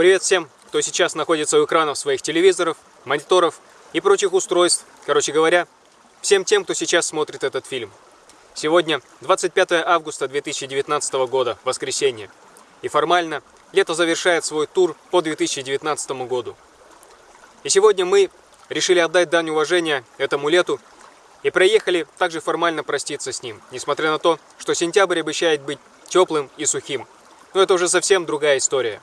Привет всем, кто сейчас находится у экранов своих телевизоров, мониторов и прочих устройств. Короче говоря, всем тем, кто сейчас смотрит этот фильм. Сегодня 25 августа 2019 года, воскресенье. И формально лето завершает свой тур по 2019 году. И сегодня мы решили отдать дань уважения этому лету и проехали также формально проститься с ним, несмотря на то, что сентябрь обещает быть теплым и сухим. Но это уже совсем другая история.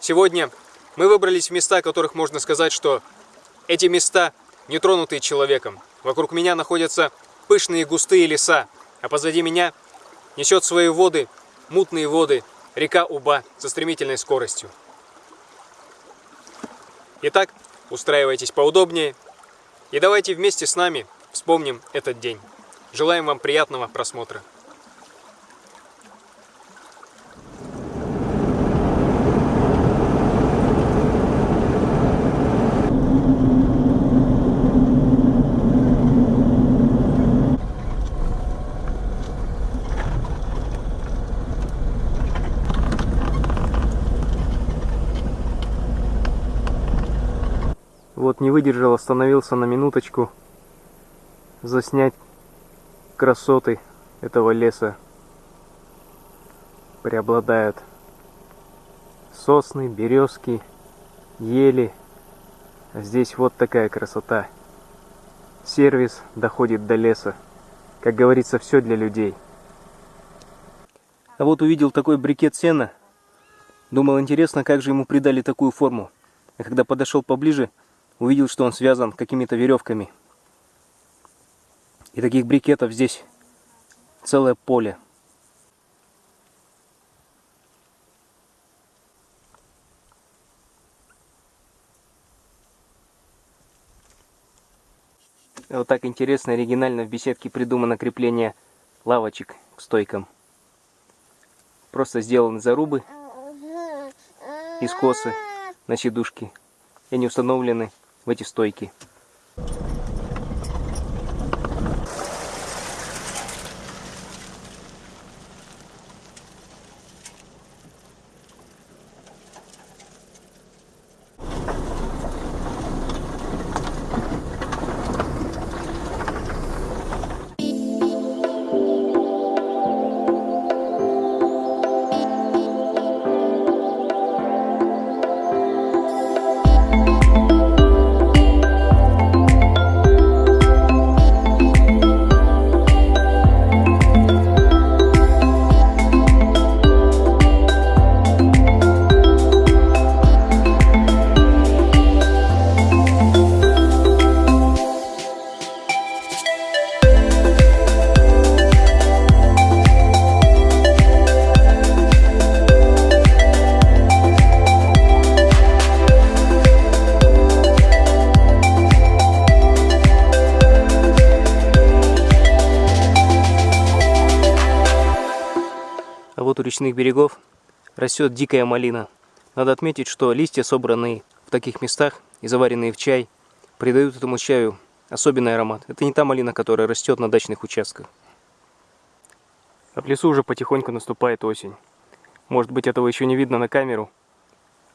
Сегодня мы выбрались в места, которых можно сказать, что эти места не тронутые человеком. Вокруг меня находятся пышные густые леса, а позади меня несет свои воды, мутные воды, река Уба со стремительной скоростью. Итак, устраивайтесь поудобнее и давайте вместе с нами вспомним этот день. Желаем вам приятного просмотра. Вот не выдержал, остановился на минуточку заснять красоты этого леса. Преобладают сосны, березки, ели. А здесь вот такая красота. Сервис доходит до леса. Как говорится, все для людей. А вот увидел такой брикет сена. Думал, интересно, как же ему придали такую форму. А когда подошел поближе, увидел, что он связан какими-то веревками. И таких брикетов здесь целое поле. Вот так интересно, оригинально в беседке придумано крепление лавочек к стойкам. Просто сделаны зарубы из косы на сидушке. И они установлены в эти стойки. Вот у речных берегов растет дикая малина. Надо отметить, что листья, собранные в таких местах и заваренные в чай, придают этому чаю особенный аромат. Это не та малина, которая растет на дачных участках. А в лесу уже потихоньку наступает осень. Может быть этого еще не видно на камеру,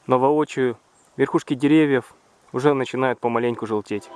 но воочию верхушки деревьев уже начинают помаленьку желтеть.